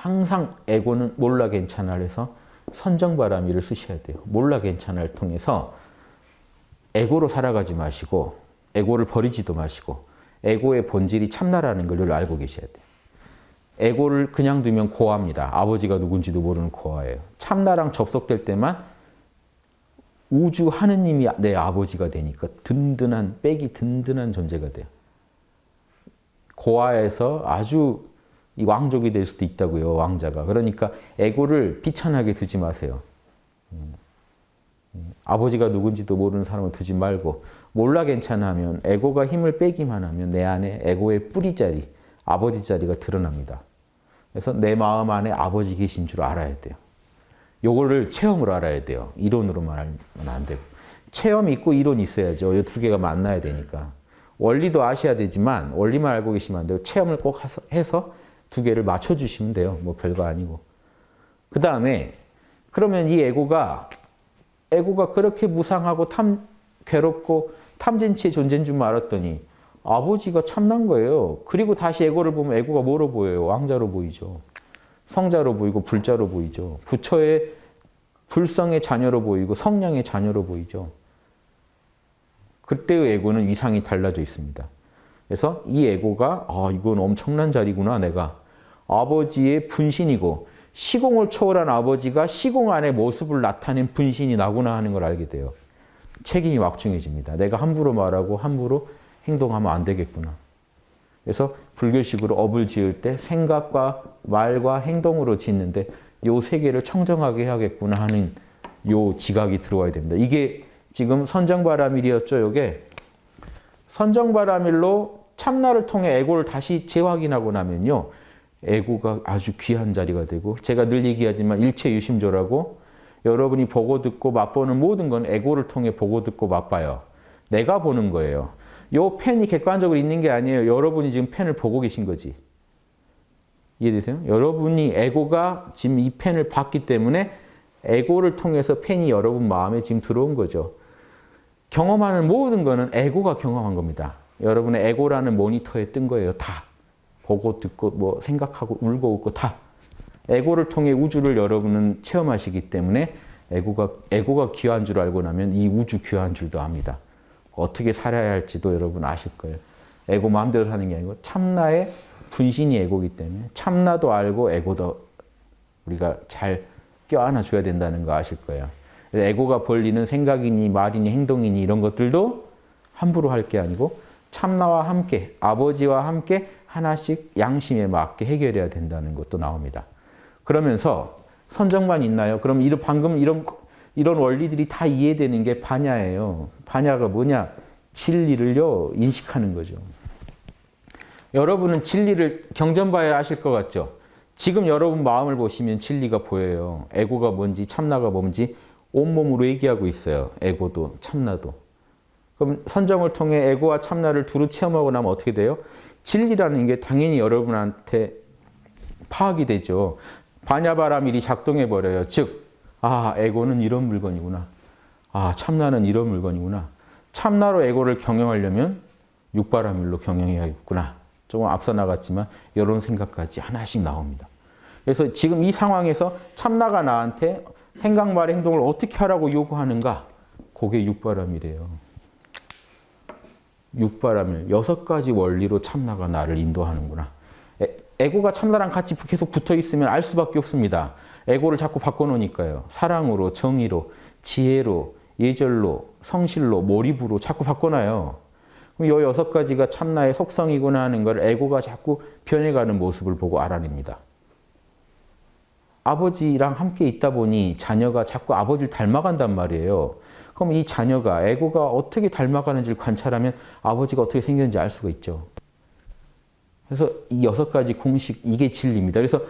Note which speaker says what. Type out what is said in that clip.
Speaker 1: 항상 에고는 몰라 괜찮아를 해서 선정바람이를 쓰셔야 돼요. 몰라 괜찮아를 통해서 에고로 살아가지 마시고 에고를 버리지도 마시고 에고의 본질이 참나라는 걸 늘 알고 계셔야 돼요. 에고를 그냥 두면 고아입니다. 아버지가 누군지도 모르는 고아예요. 참나랑 접속될 때만 우주 하느님이 내 아버지가 되니까 든든한 빽이 든든한 존재가 돼요. 고아에서 아주 이 왕족이 될 수도 있다고요. 왕자가. 그러니까 에고를 비천하게 두지 마세요. 음. 음. 아버지가 누군지도 모르는 사람을 두지 말고 몰라 괜찮으면 에고가 힘을 빼기만 하면 내 안에 에고의 뿌리 자리, 아버지 자리가 드러납니다. 그래서 내 마음 안에 아버지 계신 줄 알아야 돼요. 요거를 체험으로 알아야 돼요. 이론으로만 알면 안 되고. 체험이 있고 이론이 있어야죠. 이 두 개가 만나야 되니까. 원리도 아셔야 되지만 원리만 알고 계시면 안 되고 체험을 꼭 해서 두 개를 맞춰주시면 돼요. 뭐 별거 아니고. 그 다음에 그러면 이 에고가 에고가 그렇게 무상하고 탐, 괴롭고 탐진치의 존재인 줄 알았더니 아버지가 참난 거예요. 그리고 다시 에고를 보면 에고가 뭐로 보여요? 왕자로 보이죠. 성자로 보이고 불자로 보이죠. 부처의 불성의 자녀로 보이고 성량의 자녀로 보이죠. 그때의 에고는 위상이 달라져 있습니다. 그래서 이 에고가 아 이건 엄청난 자리구나 내가. 아버지의 분신이고 시공을 초월한 아버지가 시공 안의 모습을 나타낸 분신이 나구나 하는 걸 알게 돼요. 책임이 막중해집니다. 내가 함부로 말하고 함부로 행동하면 안 되겠구나. 그래서 불교식으로 업을 지을 때 생각과 말과 행동으로 짓는데 요 세 개를 청정하게 해야겠구나 하는 요 지각이 들어와야 됩니다. 이게 지금 선정바라밀이었죠. 요게 선정바라밀로 참나를 통해 에고를 다시 재확인하고 나면요. 에고가 아주 귀한 자리가 되고 제가 늘 얘기하지만 일체 유심조라고 여러분이 보고 듣고 맛보는 모든 건 에고를 통해 보고 듣고 맛봐요. 내가 보는 거예요. 요 펜이 객관적으로 있는 게 아니에요. 여러분이 지금 펜을 보고 계신 거지. 이해되세요? 여러분이 에고가 지금 이 펜을 봤기 때문에 에고를 통해서 펜이 여러분 마음에 지금 들어온 거죠. 경험하는 모든 거는 에고가 경험한 겁니다. 여러분의 에고라는 모니터에 뜬 거예요. 다. 보고 듣고 뭐 생각하고 울고 웃고 다. 에고를 통해 우주를 여러분은 체험하시기 때문에 에고가, 에고가 귀한 줄 알고 나면 이 우주 귀한 줄도 압니다. 어떻게 살아야 할지도 여러분 아실 거예요. 에고 마음대로 사는 게 아니고 참나의 분신이 에고기 때문에 참나도 알고 에고도 우리가 잘 껴안아 줘야 된다는 거 아실 거예요. 에고가 벌리는 생각이니 말이니 행동이니 이런 것들도 함부로 할 게 아니고 참나와 함께 아버지와 함께 하나씩 양심에 맞게 해결해야 된다는 것도 나옵니다. 그러면서 선정만 있나요? 그럼 이런 방금 이런 이런 원리들이 다 이해되는 게 반야예요. 반야가 뭐냐? 진리를요 인식하는 거죠. 여러분은 진리를 경전봐야 아실 것 같죠? 지금 여러분 마음을 보시면 진리가 보여요. 에고가 뭔지 참나가 뭔지 온몸으로 얘기하고 있어요. 에고도 참나도. 그럼 선정을 통해 에고와 참나를 두루 체험하고 나면 어떻게 돼요? 진리라는 게 당연히 여러분한테 파악이 되죠. 반야바라밀이 작동해 버려요. 즉, 아 에고는 이런 물건이구나. 아 참나는 이런 물건이구나. 참나로 에고를 경영하려면 육바라밀로 경영해야겠구나. 조금 앞서 나갔지만 이런 생각까지 하나씩 나옵니다. 그래서 지금 이 상황에서 참나가 나한테 생각, 말, 행동을 어떻게 하라고 요구하는가? 그게 육바람이래요. 육바람일, 여섯 가지 원리로 참나가 나를 인도하는구나. 에고가 참나랑 같이 계속 붙어 있으면 알 수밖에 없습니다. 에고를 자꾸 바꿔놓으니까요. 사랑으로, 정의로, 지혜로, 예절로, 성실로, 몰입으로 자꾸 바꿔놔요. 그럼 이 여섯 가지가 참나의 속성이구나 하는 걸 에고가 자꾸 변해가는 모습을 보고 알아냅니다. 아버지랑 함께 있다 보니 자녀가 자꾸 아버지를 닮아간단 말이에요. 그럼 이 자녀가 에고가 어떻게 닮아가는지를 관찰하면 아버지가 어떻게 생겼는지 알 수가 있죠. 그래서 이 여섯 가지 공식 이게 진리입니다. 그래서